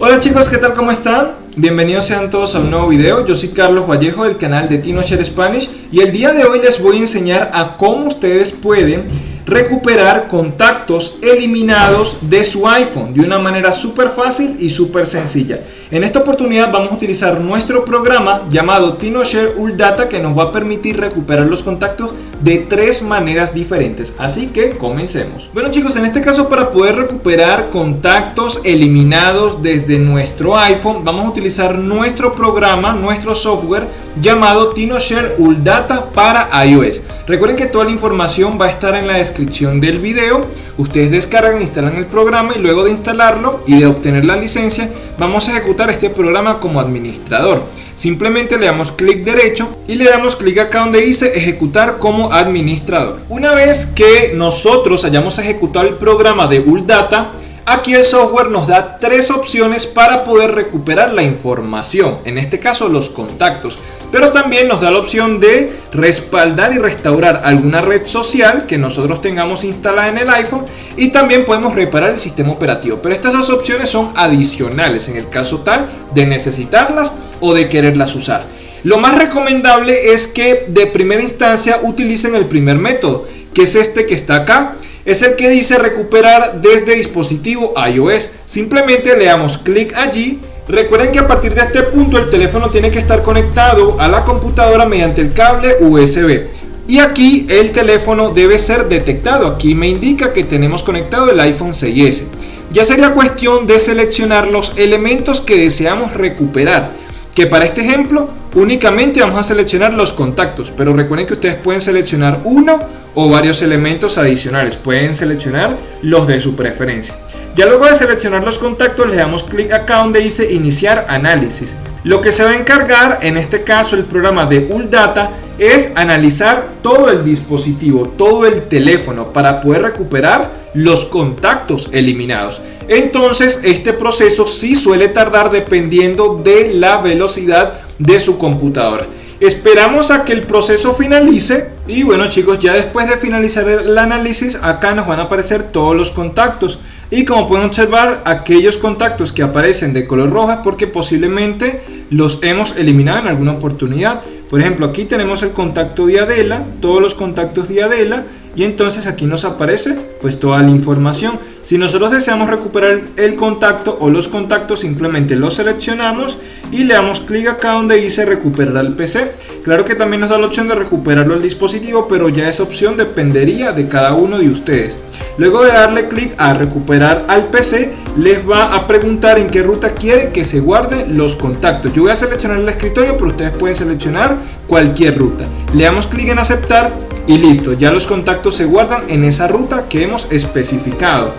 Hola chicos, ¿qué tal? ¿Cómo están? Bienvenidos sean todos a un nuevo video. Yo soy Carlos Vallejo del canal de TinoShare Spanish y el día de hoy les voy a enseñar a cómo ustedes pueden recuperar contactos eliminados de su iPhone de una manera súper fácil y súper sencilla. En esta oportunidad vamos a utilizar nuestro programa llamado TinoShare Data que nos va a permitir recuperar los contactos de tres maneras diferentes. Así que comencemos. Bueno chicos, en este caso para poder recuperar contactos eliminados desde nuestro iPhone, vamos a utilizar nuestro programa, nuestro software llamado TinoShare Data para iOS. Recuerden que toda la información va a estar en la descripción del video. Ustedes descargan, instalan el programa y luego de instalarlo y de obtener la licencia, vamos a ejecutar este programa como administrador. Simplemente le damos clic derecho y le damos clic acá donde dice ejecutar como administrador. Una vez que nosotros hayamos ejecutado el programa de Data, Aquí el software nos da tres opciones para poder recuperar la información, en este caso los contactos, pero también nos da la opción de respaldar y restaurar alguna red social que nosotros tengamos instalada en el iPhone y también podemos reparar el sistema operativo, pero estas dos opciones son adicionales en el caso tal de necesitarlas o de quererlas usar. Lo más recomendable es que de primera instancia utilicen el primer método, que es este que está acá, es el que dice recuperar desde dispositivo iOS. Simplemente le damos clic allí. Recuerden que a partir de este punto el teléfono tiene que estar conectado a la computadora mediante el cable USB. Y aquí el teléfono debe ser detectado. Aquí me indica que tenemos conectado el iPhone 6S. Ya sería cuestión de seleccionar los elementos que deseamos recuperar. Que para este ejemplo únicamente vamos a seleccionar los contactos. Pero recuerden que ustedes pueden seleccionar uno o varios elementos adicionales. Pueden seleccionar los de su preferencia. Ya luego de seleccionar los contactos le damos clic acá donde dice iniciar análisis. Lo que se va a encargar, en este caso el programa de ULData, es analizar todo el dispositivo, todo el teléfono para poder recuperar los contactos eliminados. Entonces este proceso sí suele tardar dependiendo de la velocidad de su computadora. Esperamos a que el proceso finalice y bueno chicos, ya después de finalizar el análisis, acá nos van a aparecer todos los contactos. Y como pueden observar, aquellos contactos que aparecen de color roja porque posiblemente los hemos eliminado en alguna oportunidad. Por ejemplo, aquí tenemos el contacto de Adela, todos los contactos de Adela y entonces aquí nos aparece pues toda la información. Si nosotros deseamos recuperar el contacto o los contactos simplemente los seleccionamos y le damos clic acá donde dice recuperar al PC. Claro que también nos da la opción de recuperarlo al dispositivo pero ya esa opción dependería de cada uno de ustedes. Luego de darle clic a recuperar al PC les va a preguntar en qué ruta quiere que se guarden los contactos. Yo voy a seleccionar el escritorio pero ustedes pueden seleccionar cualquier ruta. Le damos clic en aceptar y listo, ya los contactos se guardan en esa ruta que hemos especificado.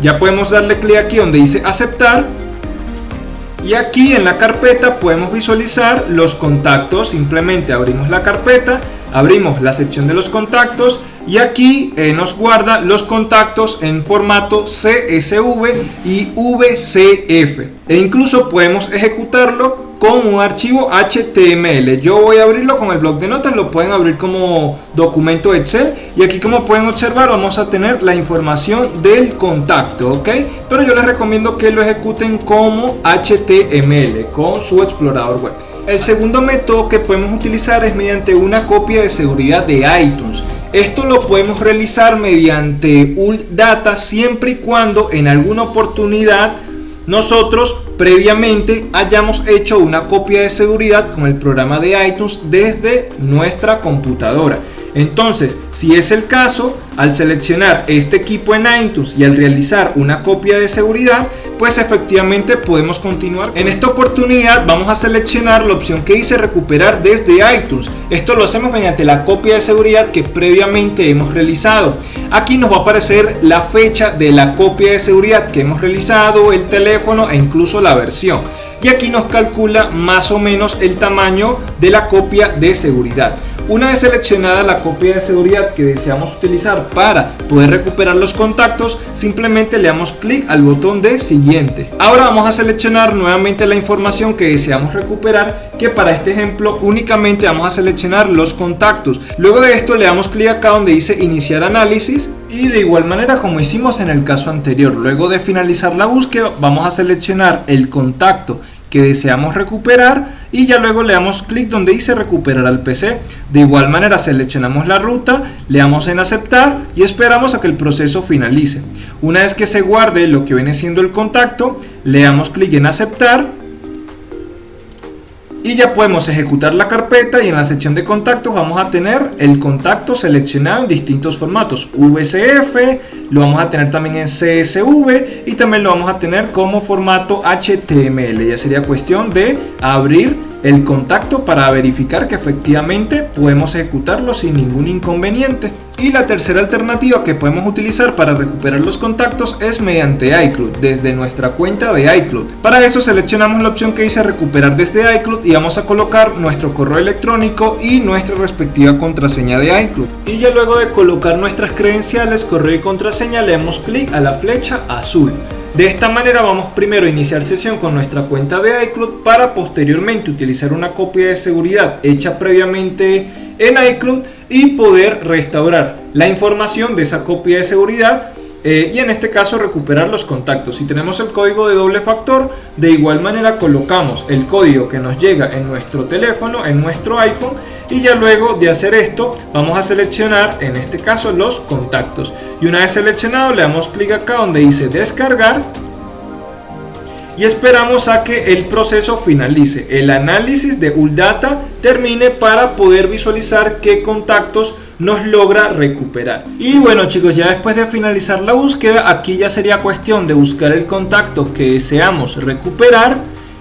Ya podemos darle clic aquí donde dice aceptar. Y aquí en la carpeta podemos visualizar los contactos, simplemente abrimos la carpeta, abrimos la sección de los contactos y aquí eh, nos guarda los contactos en formato CSV y VCF e incluso podemos ejecutarlo con un archivo HTML. Yo voy a abrirlo con el blog de notas, lo pueden abrir como documento Excel y aquí como pueden observar vamos a tener la información del contacto, ¿ok? Pero yo les recomiendo que lo ejecuten como HTML con su explorador web. El segundo método que podemos utilizar es mediante una copia de seguridad de iTunes. Esto lo podemos realizar mediante Data siempre y cuando en alguna oportunidad nosotros previamente hayamos hecho una copia de seguridad con el programa de iTunes desde nuestra computadora. Entonces, si es el caso, al seleccionar este equipo en iTunes y al realizar una copia de seguridad, pues efectivamente podemos continuar. En esta oportunidad vamos a seleccionar la opción que dice recuperar desde iTunes. Esto lo hacemos mediante la copia de seguridad que previamente hemos realizado. Aquí nos va a aparecer la fecha de la copia de seguridad que hemos realizado, el teléfono e incluso la versión. Y aquí nos calcula más o menos el tamaño de la copia de seguridad. Una vez seleccionada la copia de seguridad que deseamos utilizar para poder recuperar los contactos, simplemente le damos clic al botón de siguiente. Ahora vamos a seleccionar nuevamente la información que deseamos recuperar, que para este ejemplo únicamente vamos a seleccionar los contactos. Luego de esto le damos clic acá donde dice iniciar análisis Y de igual manera como hicimos en el caso anterior, luego de finalizar la búsqueda vamos a seleccionar el contacto que deseamos recuperar y ya luego le damos clic donde dice recuperar al PC. De igual manera seleccionamos la ruta, le damos en aceptar y esperamos a que el proceso finalice. Una vez que se guarde lo que viene siendo el contacto, le damos clic en aceptar y ya podemos ejecutar la carpeta y en la sección de contactos vamos a tener el contacto seleccionado en distintos formatos. VCF, lo vamos a tener también en CSV y también lo vamos a tener como formato HTML ya sería cuestión de abrir el contacto para verificar que efectivamente podemos ejecutarlo sin ningún inconveniente. Y la tercera alternativa que podemos utilizar para recuperar los contactos es mediante iCloud, desde nuestra cuenta de iCloud. Para eso seleccionamos la opción que dice recuperar desde iCloud y vamos a colocar nuestro correo electrónico y nuestra respectiva contraseña de iCloud. Y ya luego de colocar nuestras credenciales, correo y contraseña le damos clic a la flecha azul. De esta manera vamos primero a iniciar sesión con nuestra cuenta de iCloud para posteriormente utilizar una copia de seguridad hecha previamente en iCloud y poder restaurar la información de esa copia de seguridad eh, y en este caso recuperar los contactos. Si tenemos el código de doble factor, de igual manera colocamos el código que nos llega en nuestro teléfono, en nuestro iPhone y ya luego de hacer esto vamos a seleccionar en este caso los contactos y una vez seleccionado le damos clic acá donde dice descargar y esperamos a que el proceso finalice, el análisis de ULDATA termine para poder visualizar qué contactos nos logra recuperar. Y bueno chicos, ya después de finalizar la búsqueda, aquí ya sería cuestión de buscar el contacto que deseamos recuperar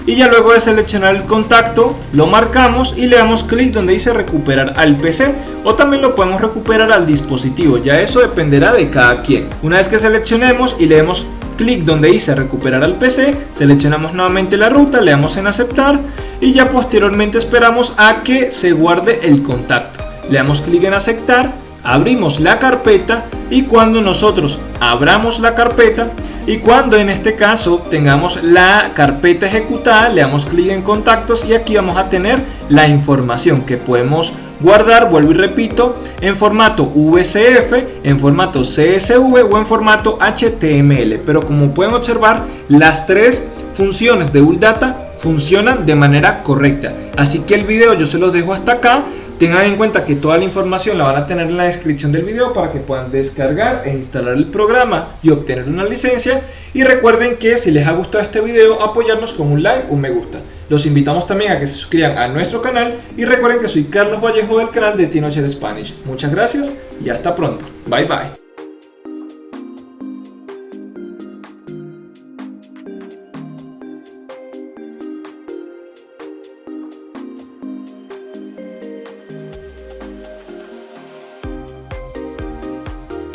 y ya luego de seleccionar el contacto lo marcamos y le damos clic donde dice recuperar al PC o también lo podemos recuperar al dispositivo, ya eso dependerá de cada quien. Una vez que seleccionemos y le demos clic donde dice recuperar al PC, seleccionamos nuevamente la ruta, le damos en aceptar y ya posteriormente esperamos a que se guarde el contacto. Le damos clic en aceptar, abrimos la carpeta y cuando nosotros abramos la carpeta y cuando en este caso tengamos la carpeta ejecutada le damos clic en contactos y aquí vamos a tener la información que podemos guardar, vuelvo y repito, en formato VCF, en formato CSV o en formato HTML. Pero como pueden observar, las tres funciones de ULDATA funcionan de manera correcta. Así que el video yo se los dejo hasta acá. Tengan en cuenta que toda la información la van a tener en la descripción del video para que puedan descargar e instalar el programa y obtener una licencia. Y recuerden que si les ha gustado este video, apoyarnos con un like, un me gusta. Los invitamos también a que se suscriban a nuestro canal y recuerden que soy Carlos Vallejo del canal de Tinocher Spanish. Muchas gracias y hasta pronto. Bye bye.